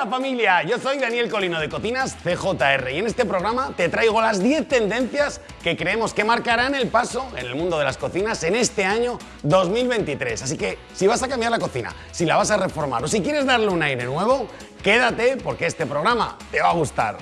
Hola familia, yo soy Daniel Colino de Cocinas CJR y en este programa te traigo las 10 tendencias que creemos que marcarán el paso en el mundo de las cocinas en este año 2023. Así que si vas a cambiar la cocina, si la vas a reformar o si quieres darle un aire nuevo, quédate porque este programa te va a gustar.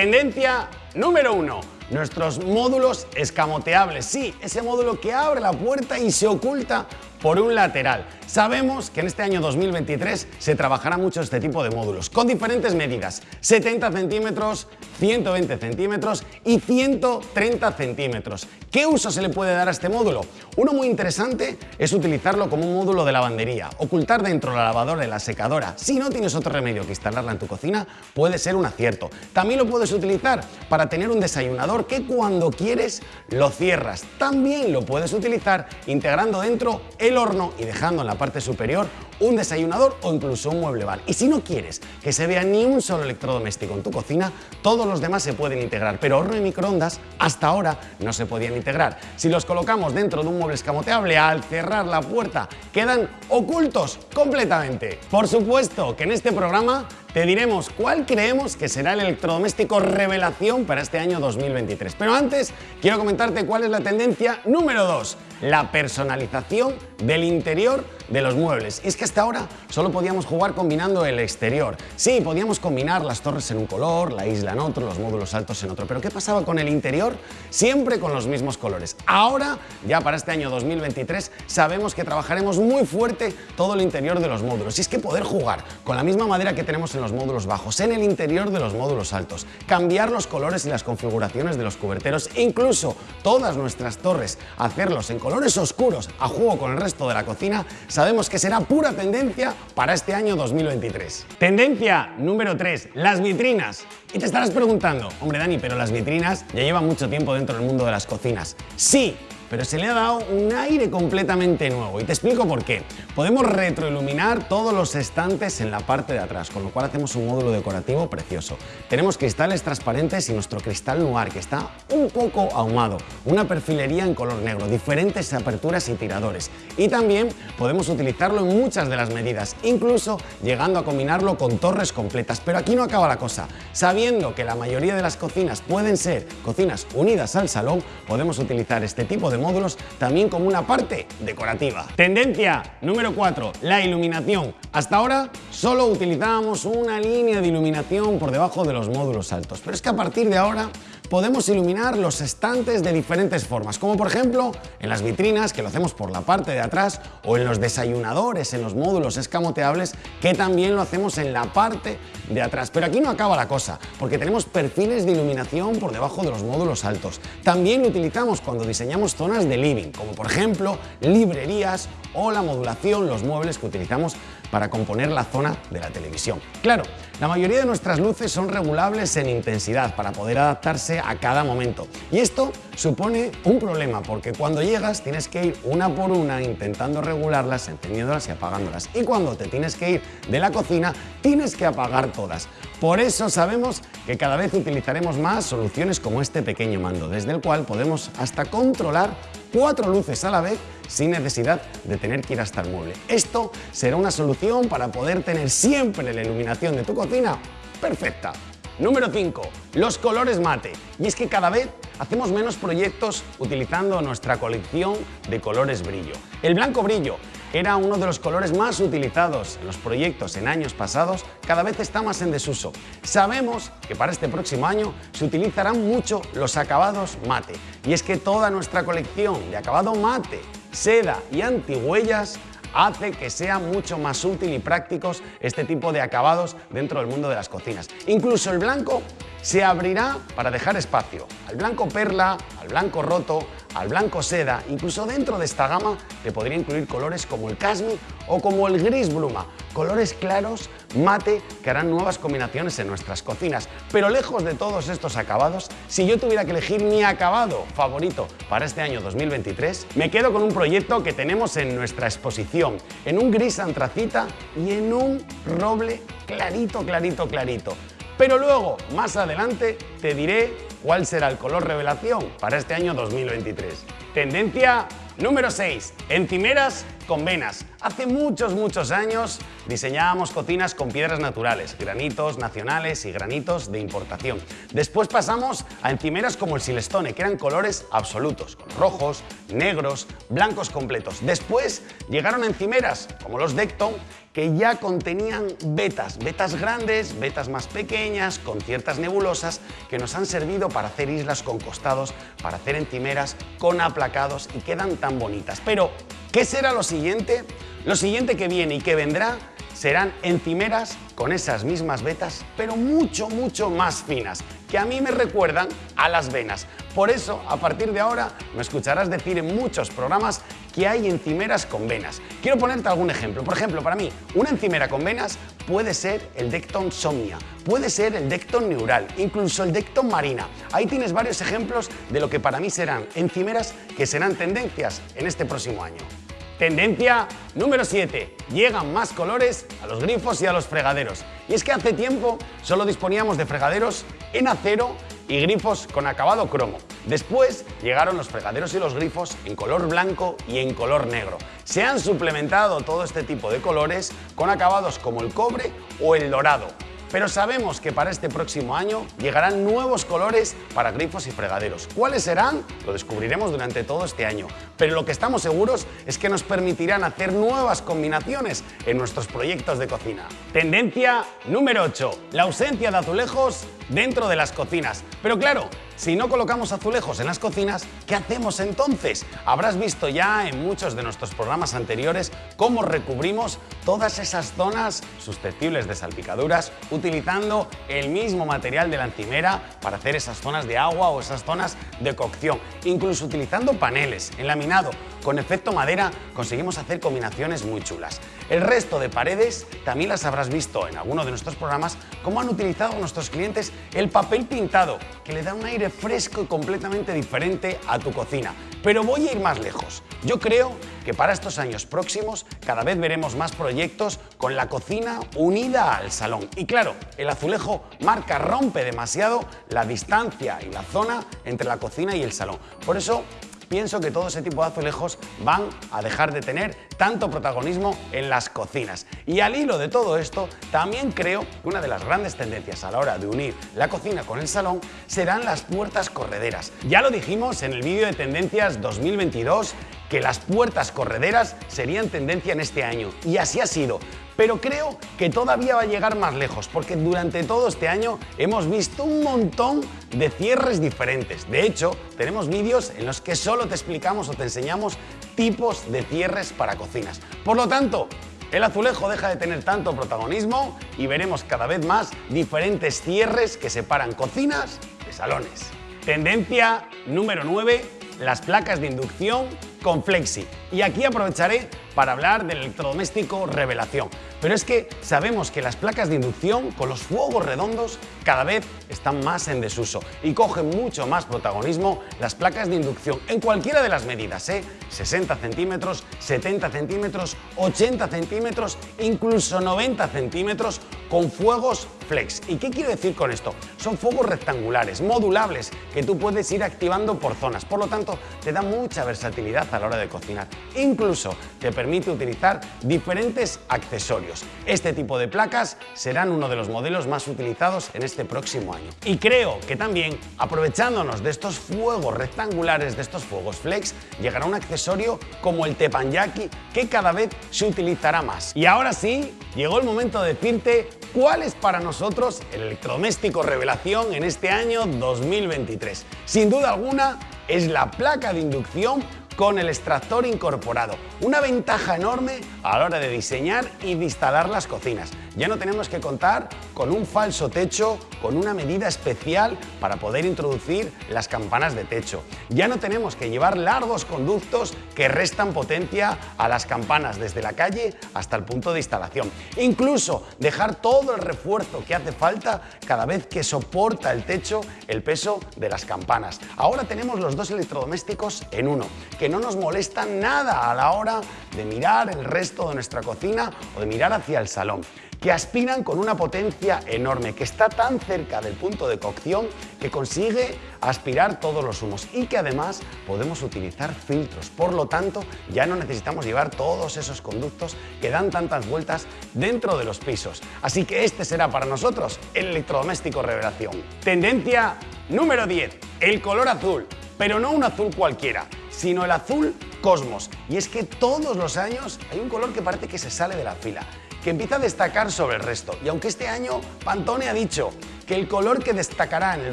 Tendencia número uno. Nuestros módulos escamoteables. Sí, ese módulo que abre la puerta y se oculta por un lateral. Sabemos que en este año 2023 se trabajará mucho este tipo de módulos, con diferentes medidas, 70 centímetros, 120 centímetros y 130 centímetros. ¿Qué uso se le puede dar a este módulo? Uno muy interesante es utilizarlo como un módulo de lavandería, ocultar dentro la lavadora y la secadora. Si no tienes otro remedio que instalarla en tu cocina, puede ser un acierto. También lo puedes utilizar para tener un desayunador que cuando quieres lo cierras. También lo puedes utilizar integrando dentro el horno y dejando en la parte superior un desayunador o incluso un mueble bar. Y si no quieres que se vea ni un solo electrodoméstico en tu cocina, todos los demás se pueden integrar, pero horno y microondas hasta ahora no se podían integrar. Si los colocamos dentro de un mueble escamoteable, al cerrar la puerta quedan ocultos completamente. Por supuesto que en este programa te diremos cuál creemos que será el electrodoméstico revelación para este año 2023. Pero antes, quiero comentarte cuál es la tendencia número 2, la personalización del interior de los muebles. Y es que hasta ahora solo podíamos jugar combinando el exterior. Sí, podíamos combinar las torres en un color, la isla en otro, los módulos altos en otro. Pero ¿qué pasaba con el interior? Siempre con los mismos colores. Ahora, ya para este año 2023, sabemos que trabajaremos muy fuerte todo el interior de los módulos. Y es que poder jugar con la misma madera que tenemos en los módulos bajos, en el interior de los módulos altos, cambiar los colores y las configuraciones de los cuberteros, incluso todas nuestras torres, hacerlos en colores oscuros a juego con el resto de la cocina, sabemos que será pura tendencia para este año 2023. Tendencia número 3, las vitrinas. Y te estarás preguntando, hombre Dani, pero las vitrinas ya llevan mucho tiempo dentro del mundo de las cocinas. Sí, pero se le ha dado un aire completamente nuevo y te explico por qué. Podemos retroiluminar todos los estantes en la parte de atrás, con lo cual hacemos un módulo decorativo precioso. Tenemos cristales transparentes y nuestro cristal noir, que está un poco ahumado, una perfilería en color negro, diferentes aperturas y tiradores. Y también podemos utilizarlo en muchas de las medidas, incluso llegando a combinarlo con torres completas. Pero aquí no acaba la cosa. Sabiendo que la mayoría de las cocinas pueden ser cocinas unidas al salón, podemos utilizar este tipo de módulos también como una parte decorativa. Tendencia número 4, la iluminación. Hasta ahora solo utilizábamos una línea de iluminación por debajo de los módulos altos, pero es que a partir de ahora podemos iluminar los estantes de diferentes formas, como por ejemplo en las vitrinas, que lo hacemos por la parte de atrás, o en los desayunadores, en los módulos escamoteables, que también lo hacemos en la parte de atrás. Pero aquí no acaba la cosa, porque tenemos perfiles de iluminación por debajo de los módulos altos. También lo utilizamos cuando diseñamos zonas de living, como por ejemplo librerías o la modulación, los muebles que utilizamos para componer la zona de la televisión. Claro, la mayoría de nuestras luces son regulables en intensidad para poder adaptarse a cada momento. Y esto supone un problema porque cuando llegas tienes que ir una por una intentando regularlas, encendiéndolas y apagándolas. Y cuando te tienes que ir de la cocina tienes que apagar todas. Por eso sabemos que cada vez utilizaremos más soluciones como este pequeño mando, desde el cual podemos hasta controlar cuatro luces a la vez sin necesidad de tener que ir hasta el mueble. Esto será una solución para poder tener siempre la iluminación de tu cocina perfecta. Número 5. Los colores mate. Y es que cada vez hacemos menos proyectos utilizando nuestra colección de colores brillo. El blanco brillo era uno de los colores más utilizados en los proyectos en años pasados, cada vez está más en desuso. Sabemos que para este próximo año se utilizarán mucho los acabados mate. Y es que toda nuestra colección de acabado mate seda y antihuellas hace que sea mucho más útil y prácticos este tipo de acabados dentro del mundo de las cocinas. Incluso el blanco se abrirá para dejar espacio al blanco perla, al blanco roto, al blanco seda, incluso dentro de esta gama te podría incluir colores como el casmi o como el gris bruma, colores claros, mate, que harán nuevas combinaciones en nuestras cocinas. Pero lejos de todos estos acabados, si yo tuviera que elegir mi acabado favorito para este año 2023, me quedo con un proyecto que tenemos en nuestra exposición, en un gris antracita y en un roble clarito, clarito, clarito. Pero luego, más adelante, te diré cuál será el color revelación para este año 2023. Tendencia número 6. Encimeras con venas. Hace muchos, muchos años diseñábamos cocinas con piedras naturales, granitos nacionales y granitos de importación. Después pasamos a encimeras como el Silestone, que eran colores absolutos, con rojos, negros, blancos completos. Después llegaron encimeras como los Decton, que ya contenían vetas, vetas grandes, vetas más pequeñas, con ciertas nebulosas, que nos han servido para hacer islas con costados, para hacer encimeras con aplacados y quedan tan bonitas. Pero ¿Qué será lo siguiente? Lo siguiente que viene y que vendrá serán encimeras con esas mismas vetas, pero mucho, mucho más finas, que a mí me recuerdan a las venas. Por eso, a partir de ahora, me escucharás decir en muchos programas que hay encimeras con venas. Quiero ponerte algún ejemplo. Por ejemplo, para mí, una encimera con venas puede ser el Decton Somnia, puede ser el Decton Neural, incluso el Decton Marina. Ahí tienes varios ejemplos de lo que para mí serán encimeras que serán tendencias en este próximo año. Tendencia número 7. Llegan más colores a los grifos y a los fregaderos. Y es que hace tiempo solo disponíamos de fregaderos en acero y grifos con acabado cromo. Después llegaron los fregaderos y los grifos en color blanco y en color negro. Se han suplementado todo este tipo de colores con acabados como el cobre o el dorado. Pero sabemos que para este próximo año llegarán nuevos colores para grifos y fregaderos. ¿Cuáles serán? Lo descubriremos durante todo este año. Pero lo que estamos seguros es que nos permitirán hacer nuevas combinaciones en nuestros proyectos de cocina. Tendencia número 8. La ausencia de azulejos dentro de las cocinas. Pero claro, si no colocamos azulejos en las cocinas, ¿qué hacemos entonces? Habrás visto ya en muchos de nuestros programas anteriores cómo recubrimos todas esas zonas susceptibles de salpicaduras utilizando el mismo material de la encimera para hacer esas zonas de agua o esas zonas de cocción. Incluso utilizando paneles en laminado con efecto madera conseguimos hacer combinaciones muy chulas. El resto de paredes también las habrás visto en alguno de nuestros programas cómo han utilizado nuestros clientes el papel pintado que le da un aire fresco y completamente diferente a tu cocina. Pero voy a ir más lejos. Yo creo que para estos años próximos cada vez veremos más proyectos con la cocina unida al salón. Y claro, el azulejo marca, rompe demasiado la distancia y la zona entre la cocina y el salón. Por eso pienso que todo ese tipo de azulejos van a dejar de tener tanto protagonismo en las cocinas. Y al hilo de todo esto, también creo que una de las grandes tendencias a la hora de unir la cocina con el salón serán las puertas correderas. Ya lo dijimos en el vídeo de tendencias 2022 que las puertas correderas serían tendencia en este año y así ha sido. Pero creo que todavía va a llegar más lejos porque durante todo este año hemos visto un montón de cierres diferentes. De hecho, tenemos vídeos en los que solo te explicamos o te enseñamos tipos de cierres para cocinas. Por lo tanto, el azulejo deja de tener tanto protagonismo y veremos cada vez más diferentes cierres que separan cocinas de salones. Tendencia número 9, las placas de inducción con Flexi. Y aquí aprovecharé para hablar del electrodoméstico Revelación. Pero es que sabemos que las placas de inducción con los fuegos redondos cada vez están más en desuso y cogen mucho más protagonismo las placas de inducción en cualquiera de las medidas, ¿eh? 60 centímetros, 70 centímetros, 80 centímetros, incluso 90 centímetros con fuegos flex. ¿Y qué quiero decir con esto? Son fuegos rectangulares, modulables, que tú puedes ir activando por zonas. Por lo tanto, te da mucha versatilidad a la hora de cocinar. Incluso te permite utilizar diferentes accesorios. Este tipo de placas serán uno de los modelos más utilizados en este próximo año. Y creo que también, aprovechándonos de estos fuegos rectangulares, de estos fuegos flex, llegará un accesorio como el teppanyaki que cada vez se utilizará más. Y ahora sí, llegó el momento de decirte cuál es para nosotros el electrodoméstico revelación en este año 2023. Sin duda alguna, es la placa de inducción con el extractor incorporado. Una ventaja enorme a la hora de diseñar y de instalar las cocinas. Ya no tenemos que contar con un falso techo, con una medida especial para poder introducir las campanas de techo. Ya no tenemos que llevar largos conductos que restan potencia a las campanas desde la calle hasta el punto de instalación. Incluso dejar todo el refuerzo que hace falta cada vez que soporta el techo el peso de las campanas. Ahora tenemos los dos electrodomésticos en uno, que no nos molestan nada a la hora de mirar el resto de nuestra cocina o de mirar hacia el salón. que aspiran con una potencia enorme, que está tan cerca del punto de cocción que consigue aspirar todos los humos y que además podemos utilizar filtros. Por lo tanto, ya no necesitamos llevar todos esos conductos que dan tantas vueltas dentro de los pisos. Así que este será para nosotros el electrodoméstico revelación. Tendencia número 10, el color azul, pero no un azul cualquiera, sino el azul cosmos. Y es que todos los años hay un color que parece que se sale de la fila que empieza a destacar sobre el resto. Y aunque este año Pantone ha dicho que el color que destacará en el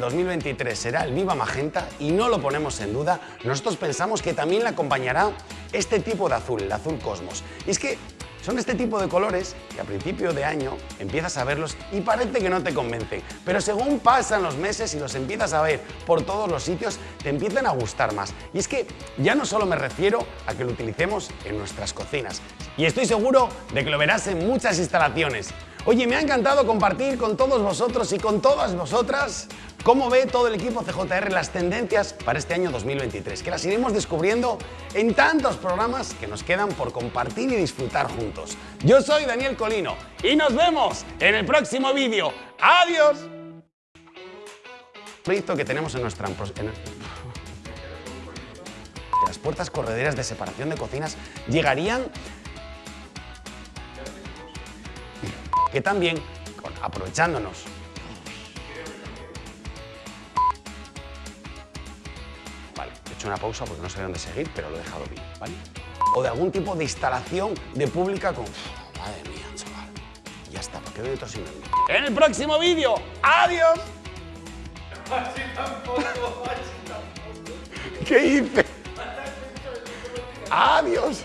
2023 será el viva magenta y no lo ponemos en duda, nosotros pensamos que también le acompañará este tipo de azul, el azul cosmos. Y es que son este tipo de colores que a principio de año empiezas a verlos y parece que no te convencen, pero según pasan los meses y los empiezas a ver por todos los sitios, te empiezan a gustar más. Y es que ya no solo me refiero a que lo utilicemos en nuestras cocinas, y estoy seguro de que lo verás en muchas instalaciones. Oye, me ha encantado compartir con todos vosotros y con todas vosotras cómo ve todo el equipo CJR las tendencias para este año 2023, que las iremos descubriendo en tantos programas que nos quedan por compartir y disfrutar juntos. Yo soy Daniel Colino y nos vemos en el próximo vídeo. ¡Adiós! proyecto que tenemos en nuestra... En las puertas correderas de separación de cocinas llegarían que también, aprovechándonos Vale, he hecho una pausa porque no sé dónde seguir, pero lo he dejado bien, ¿vale? O de algún tipo de instalación de pública con... Madre mía, chaval. Ya está, ¿para qué veo tosinando? En el próximo vídeo, ¡adiós! Así tampoco, así tampoco. ¿Qué hice? ¡Adiós!